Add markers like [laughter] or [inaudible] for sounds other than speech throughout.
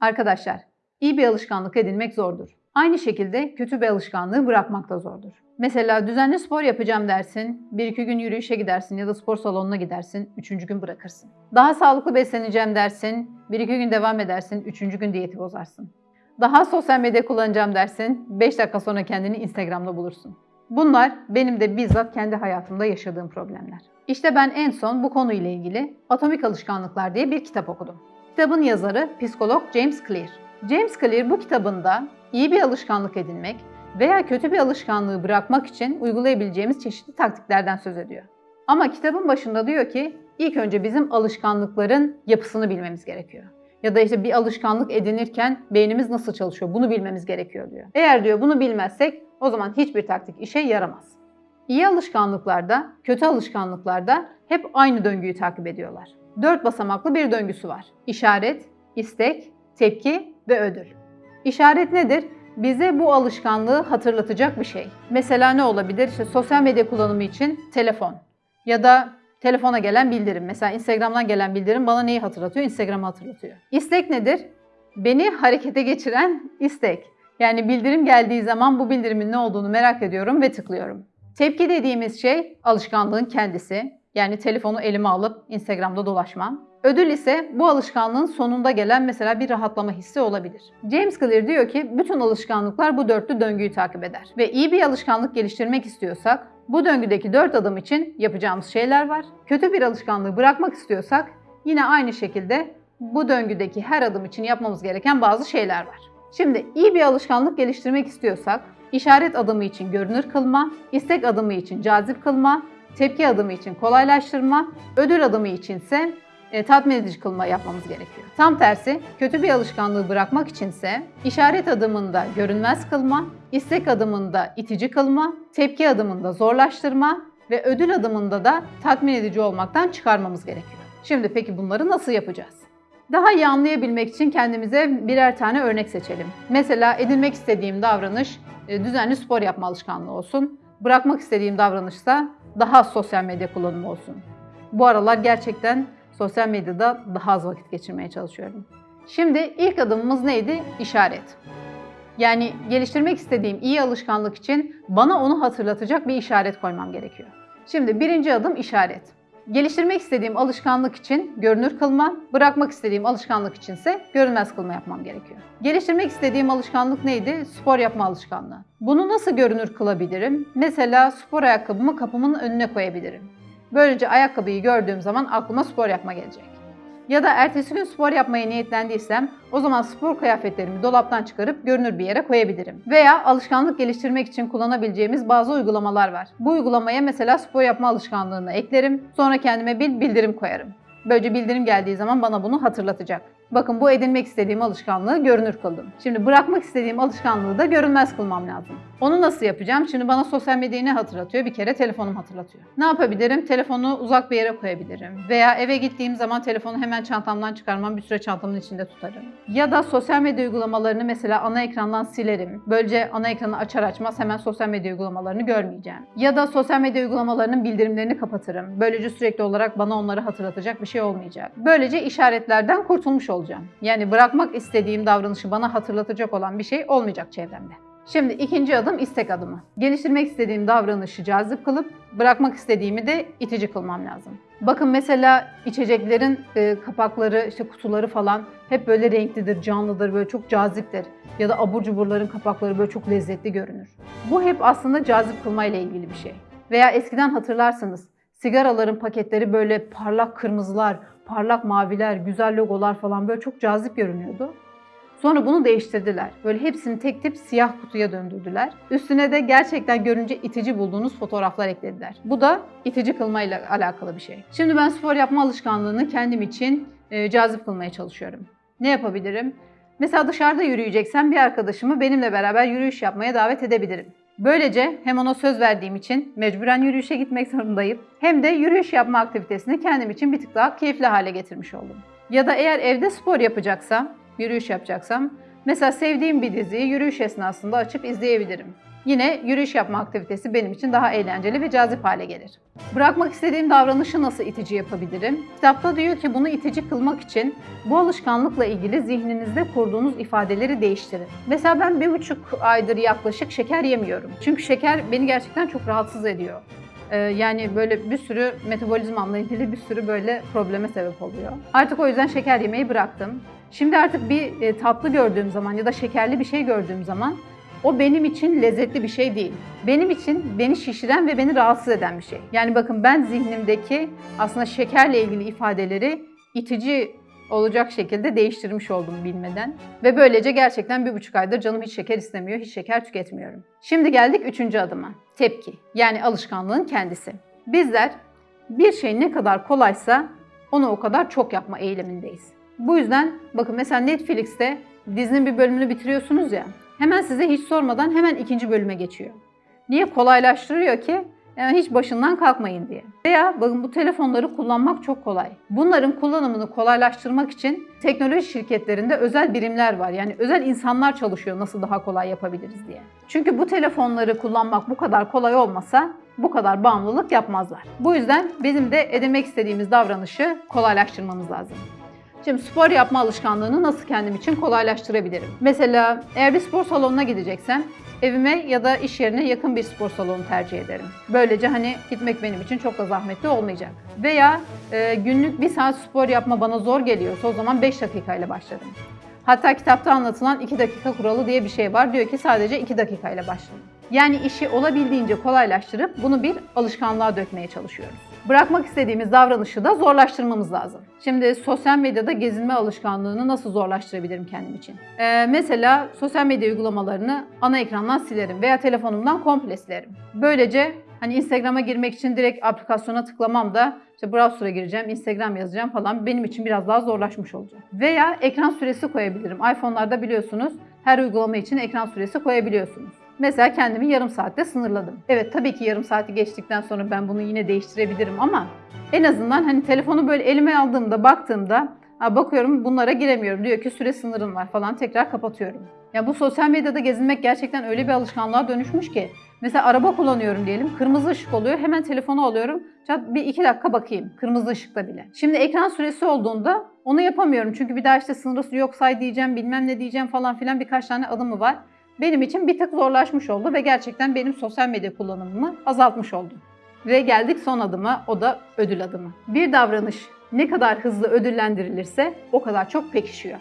Arkadaşlar, iyi bir alışkanlık edinmek zordur. Aynı şekilde kötü bir alışkanlığı bırakmak da zordur. Mesela düzenli spor yapacağım dersin, bir iki gün yürüyüşe gidersin ya da spor salonuna gidersin, üçüncü gün bırakırsın. Daha sağlıklı besleneceğim dersin, bir iki gün devam edersin, üçüncü gün diyeti bozarsın. Daha sosyal medya kullanacağım dersin, 5 dakika sonra kendini Instagram'da bulursun. Bunlar benim de bizzat kendi hayatımda yaşadığım problemler. İşte ben en son bu konuyla ilgili Atomik Alışkanlıklar diye bir kitap okudum. Kitabın yazarı psikolog James Clear. James Clear bu kitabında iyi bir alışkanlık edinmek veya kötü bir alışkanlığı bırakmak için uygulayabileceğimiz çeşitli taktiklerden söz ediyor. Ama kitabın başında diyor ki ilk önce bizim alışkanlıkların yapısını bilmemiz gerekiyor. Ya da işte bir alışkanlık edinirken beynimiz nasıl çalışıyor bunu bilmemiz gerekiyor diyor. Eğer diyor bunu bilmezsek o zaman hiçbir taktik işe yaramaz. İyi alışkanlıklarda, kötü alışkanlıklarda hep aynı döngüyü takip ediyorlar. Dört basamaklı bir döngüsü var. İşaret, istek, tepki ve ödül. İşaret nedir? Bize bu alışkanlığı hatırlatacak bir şey. Mesela ne olabilir? İşte sosyal medya kullanımı için telefon ya da telefona gelen bildirim. Mesela Instagram'dan gelen bildirim bana neyi hatırlatıyor? Instagram'ı hatırlatıyor. İstek nedir? Beni harekete geçiren istek. Yani bildirim geldiği zaman bu bildirimin ne olduğunu merak ediyorum ve tıklıyorum. Tepki dediğimiz şey alışkanlığın kendisi. Yani telefonu elime alıp Instagram'da dolaşmam. Ödül ise bu alışkanlığın sonunda gelen mesela bir rahatlama hissi olabilir. James Clear diyor ki bütün alışkanlıklar bu dörtlü döngüyü takip eder. Ve iyi bir alışkanlık geliştirmek istiyorsak bu döngüdeki dört adım için yapacağımız şeyler var. Kötü bir alışkanlığı bırakmak istiyorsak yine aynı şekilde bu döngüdeki her adım için yapmamız gereken bazı şeyler var. Şimdi iyi bir alışkanlık geliştirmek istiyorsak işaret adımı için görünür kılma, istek adımı için cazip kılma, tepki adımı için kolaylaştırma, ödül adımı içinse e, tatmin edici kılma yapmamız gerekiyor. Tam tersi kötü bir alışkanlığı bırakmak içinse işaret adımında görünmez kılma, istek adımında itici kılma, tepki adımında zorlaştırma ve ödül adımında da tatmin edici olmaktan çıkarmamız gerekiyor. Şimdi peki bunları nasıl yapacağız? Daha iyi anlayabilmek için kendimize birer tane örnek seçelim. Mesela edinmek istediğim davranış e, düzenli spor yapma alışkanlığı olsun. Bırakmak istediğim davranışsa daha az sosyal medya kullanımı olsun. Bu aralar gerçekten sosyal medyada daha az vakit geçirmeye çalışıyorum. Şimdi ilk adımımız neydi? İşaret. Yani geliştirmek istediğim iyi alışkanlık için bana onu hatırlatacak bir işaret koymam gerekiyor. Şimdi birinci adım işaret. Geliştirmek istediğim alışkanlık için görünür kılma, bırakmak istediğim alışkanlık içinse görünmez kılma yapmam gerekiyor. Geliştirmek istediğim alışkanlık neydi? Spor yapma alışkanlığı. Bunu nasıl görünür kılabilirim? Mesela spor ayakkabımı kapımın önüne koyabilirim. Böylece ayakkabıyı gördüğüm zaman aklıma spor yapma gelecek. Ya da ertesi gün spor yapmaya niyetlendiysem o zaman spor kıyafetlerimi dolaptan çıkarıp görünür bir yere koyabilirim. Veya alışkanlık geliştirmek için kullanabileceğimiz bazı uygulamalar var. Bu uygulamaya mesela spor yapma alışkanlığını eklerim. Sonra kendime bir bildirim koyarım. Böylece bildirim geldiği zaman bana bunu hatırlatacak. Bakın bu edinmek istediğim alışkanlığı görünür kıldım. Şimdi bırakmak istediğim alışkanlığı da görünmez kılmam lazım. Onu nasıl yapacağım? Şimdi bana sosyal medyayı ne hatırlatıyor? Bir kere telefonum hatırlatıyor. Ne yapabilirim? Telefonu uzak bir yere koyabilirim. Veya eve gittiğim zaman telefonu hemen çantamdan çıkarmam, bir süre çantamın içinde tutarım. Ya da sosyal medya uygulamalarını mesela ana ekrandan silerim. Böylece ana ekranı açar açmaz hemen sosyal medya uygulamalarını görmeyeceğim. Ya da sosyal medya uygulamalarının bildirimlerini kapatırım. Böylece sürekli olarak bana onları hatırlatacak bir şey olmayacak. Böylece işaretlerden kurtulmuş olacağım. Yani bırakmak istediğim davranışı bana hatırlatacak olan bir şey olmayacak çevremde. Şimdi ikinci adım istek adımı. Geliştirmek istediğim davranışı cazip kılıp bırakmak istediğimi de itici kılmam lazım. Bakın mesela içeceklerin e, kapakları, işte kutuları falan hep böyle renklidir, canlıdır, böyle çok caziptir. Ya da abur cuburların kapakları böyle çok lezzetli görünür. Bu hep aslında cazip kılmayla ilgili bir şey. Veya eskiden hatırlarsınız sigaraların paketleri böyle parlak kırmızılar, parlak maviler, güzel logolar falan böyle çok cazip görünüyordu. Sonra bunu değiştirdiler. Böyle hepsini tek tip siyah kutuya döndürdüler. Üstüne de gerçekten görünce itici bulduğunuz fotoğraflar eklediler. Bu da itici kılmayla alakalı bir şey. Şimdi ben spor yapma alışkanlığını kendim için e, cazip kılmaya çalışıyorum. Ne yapabilirim? Mesela dışarıda yürüyeceksem bir arkadaşımı benimle beraber yürüyüş yapmaya davet edebilirim. Böylece hem ona söz verdiğim için mecburen yürüyüşe gitmek zorundayım hem de yürüyüş yapma aktivitesini kendim için bir tık daha keyifli hale getirmiş oldum. Ya da eğer evde spor yapacaksam, yürüyüş yapacaksam mesela sevdiğim bir diziyi yürüyüş esnasında açıp izleyebilirim. Yine yürüyüş yapma aktivitesi benim için daha eğlenceli ve cazip hale gelir. Bırakmak istediğim davranışı nasıl itici yapabilirim? Kitapta diyor ki bunu itici kılmak için bu alışkanlıkla ilgili zihninizde kurduğunuz ifadeleri değiştirin. Mesela ben bir buçuk aydır yaklaşık şeker yemiyorum. Çünkü şeker beni gerçekten çok rahatsız ediyor. Ee, yani böyle bir sürü metabolizmamla ilgili bir sürü böyle probleme sebep oluyor. Artık o yüzden şeker yemeyi bıraktım. Şimdi artık bir e, tatlı gördüğüm zaman ya da şekerli bir şey gördüğüm zaman o benim için lezzetli bir şey değil. Benim için beni şişiren ve beni rahatsız eden bir şey. Yani bakın ben zihnimdeki aslında şekerle ilgili ifadeleri itici olacak şekilde değiştirmiş oldum bilmeden. Ve böylece gerçekten bir buçuk aydır canım hiç şeker istemiyor, hiç şeker tüketmiyorum. Şimdi geldik üçüncü adıma. Tepki. Yani alışkanlığın kendisi. Bizler bir şey ne kadar kolaysa onu o kadar çok yapma eğilimindeyiz. Bu yüzden bakın mesela Netflix'te dizinin bir bölümünü bitiriyorsunuz ya. Hemen size hiç sormadan hemen ikinci bölüme geçiyor. Niye? Kolaylaştırıyor ki yani hiç başından kalkmayın diye. Veya bakın bu telefonları kullanmak çok kolay. Bunların kullanımını kolaylaştırmak için teknoloji şirketlerinde özel birimler var. Yani özel insanlar çalışıyor nasıl daha kolay yapabiliriz diye. Çünkü bu telefonları kullanmak bu kadar kolay olmasa bu kadar bağımlılık yapmazlar. Bu yüzden bizim de edinmek istediğimiz davranışı kolaylaştırmamız lazım. Şimdi spor yapma alışkanlığını nasıl kendim için kolaylaştırabilirim? Mesela eğer bir spor salonuna gideceksem evime ya da iş yerine yakın bir spor salonu tercih ederim. Böylece hani gitmek benim için çok da zahmetli olmayacak. Veya e, günlük bir saat spor yapma bana zor geliyorsa o zaman 5 dakikayla başlarım. Hatta kitapta anlatılan 2 dakika kuralı diye bir şey var. Diyor ki sadece 2 dakikayla başlayın. Yani işi olabildiğince kolaylaştırıp bunu bir alışkanlığa dökmeye çalışıyoruz. Bırakmak istediğimiz davranışı da zorlaştırmamız lazım. Şimdi sosyal medyada gezinme alışkanlığını nasıl zorlaştırabilirim kendim için? Ee, mesela sosyal medya uygulamalarını ana ekrandan silerim veya telefonumdan komple silerim. Böylece hani Instagram'a girmek için direkt aplikasyona tıklamam da işte browser'a gireceğim, Instagram yazacağım falan benim için biraz daha zorlaşmış olacak. Veya ekran süresi koyabilirim. iPhone'larda biliyorsunuz her uygulama için ekran süresi koyabiliyorsunuz. Mesela kendimi yarım saatte sınırladım. Evet tabii ki yarım saati geçtikten sonra ben bunu yine değiştirebilirim ama en azından hani telefonu böyle elime aldığımda baktığımda bakıyorum bunlara giremiyorum. Diyor ki süre sınırın var falan tekrar kapatıyorum. Ya bu sosyal medyada gezinmek gerçekten öyle bir alışkanlığa dönüşmüş ki. Mesela araba kullanıyorum diyelim. Kırmızı ışık oluyor. Hemen telefonu alıyorum. Çat bir iki dakika bakayım. Kırmızı ışıkta bile. Şimdi ekran süresi olduğunda onu yapamıyorum. Çünkü bir daha işte sınırı yok say diyeceğim, bilmem ne diyeceğim falan filan birkaç tane adımı var benim için bir tık zorlaşmış oldu ve gerçekten benim sosyal medya kullanımımı azaltmış oldu. Ve geldik son adıma, o da ödül adımı. Bir davranış ne kadar hızlı ödüllendirilirse o kadar çok pekişiyor.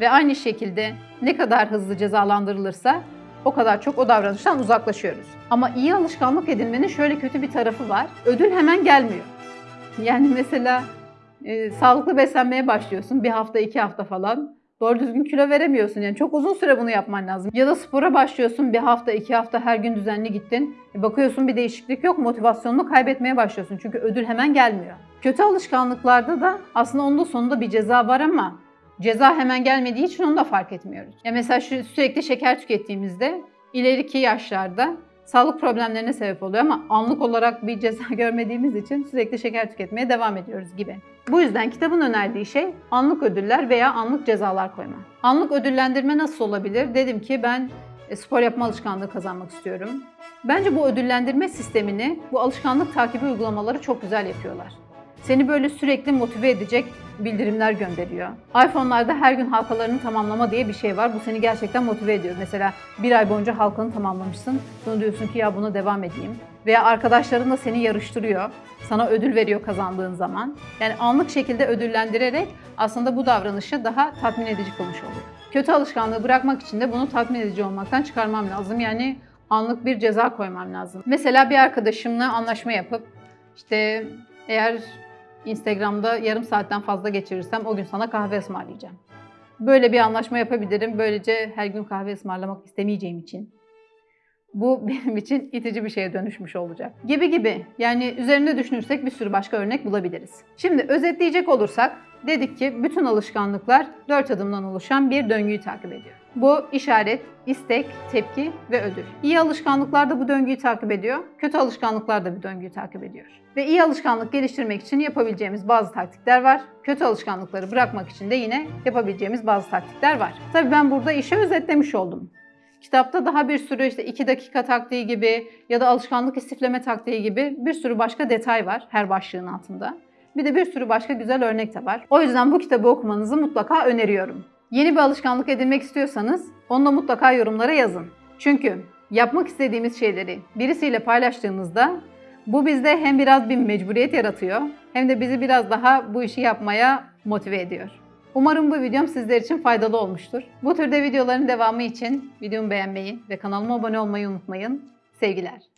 Ve aynı şekilde ne kadar hızlı cezalandırılırsa o kadar çok o davranıştan uzaklaşıyoruz. Ama iyi alışkanlık edinmenin şöyle kötü bir tarafı var. Ödül hemen gelmiyor. Yani mesela e, sağlıklı beslenmeye başlıyorsun bir hafta iki hafta falan doğru düzgün kilo veremiyorsun. Yani çok uzun süre bunu yapman lazım. Ya da spora başlıyorsun bir hafta iki hafta her gün düzenli gittin. E bakıyorsun bir değişiklik yok motivasyonunu kaybetmeye başlıyorsun. Çünkü ödül hemen gelmiyor. Kötü alışkanlıklarda da aslında onun da sonunda bir ceza var ama ceza hemen gelmediği için onu da fark etmiyoruz. Ya mesela şu sürekli şeker tükettiğimizde ileriki yaşlarda sağlık problemlerine sebep oluyor ama anlık olarak bir ceza [laughs] görmediğimiz için sürekli şeker tüketmeye devam ediyoruz gibi. Bu yüzden kitabın önerdiği şey anlık ödüller veya anlık cezalar koyma. Anlık ödüllendirme nasıl olabilir? Dedim ki ben e, spor yapma alışkanlığı kazanmak istiyorum. Bence bu ödüllendirme sistemini bu alışkanlık takibi uygulamaları çok güzel yapıyorlar. Seni böyle sürekli motive edecek bildirimler gönderiyor. iPhone'larda her gün halkalarını tamamlama diye bir şey var. Bu seni gerçekten motive ediyor. Mesela bir ay boyunca halkanı tamamlamışsın. Sonra diyorsun ki ya buna devam edeyim. Veya arkadaşların da seni yarıştırıyor. Sana ödül veriyor kazandığın zaman. Yani anlık şekilde ödüllendirerek aslında bu davranışı daha tatmin edici kılmış oluyor. Kötü alışkanlığı bırakmak için de bunu tatmin edici olmaktan çıkarmam lazım. Yani anlık bir ceza koymam lazım. Mesela bir arkadaşımla anlaşma yapıp işte eğer Instagram'da yarım saatten fazla geçirirsem o gün sana kahve ısmarlayacağım. Böyle bir anlaşma yapabilirim. Böylece her gün kahve ısmarlamak istemeyeceğim için. Bu [laughs] benim için itici bir şeye dönüşmüş olacak. Gibi gibi. Yani üzerinde düşünürsek bir sürü başka örnek bulabiliriz. Şimdi özetleyecek olursak dedik ki bütün alışkanlıklar dört adımdan oluşan bir döngüyü takip ediyor. Bu işaret, istek, tepki ve ödül. İyi alışkanlıklar da bu döngüyü takip ediyor. Kötü alışkanlıklar da bu döngüyü takip ediyor. Ve iyi alışkanlık geliştirmek için yapabileceğimiz bazı taktikler var. Kötü alışkanlıkları bırakmak için de yine yapabileceğimiz bazı taktikler var. Tabii ben burada işi özetlemiş oldum. Kitapta daha bir sürü işte 2 dakika taktiği gibi ya da alışkanlık istifleme taktiği gibi bir sürü başka detay var her başlığın altında. Bir de bir sürü başka güzel örnek de var. O yüzden bu kitabı okumanızı mutlaka öneriyorum. Yeni bir alışkanlık edinmek istiyorsanız onu da mutlaka yorumlara yazın. Çünkü yapmak istediğimiz şeyleri birisiyle paylaştığımızda bu bizde hem biraz bir mecburiyet yaratıyor hem de bizi biraz daha bu işi yapmaya motive ediyor. Umarım bu videom sizler için faydalı olmuştur. Bu türde videoların devamı için videomu beğenmeyi ve kanalıma abone olmayı unutmayın. Sevgiler.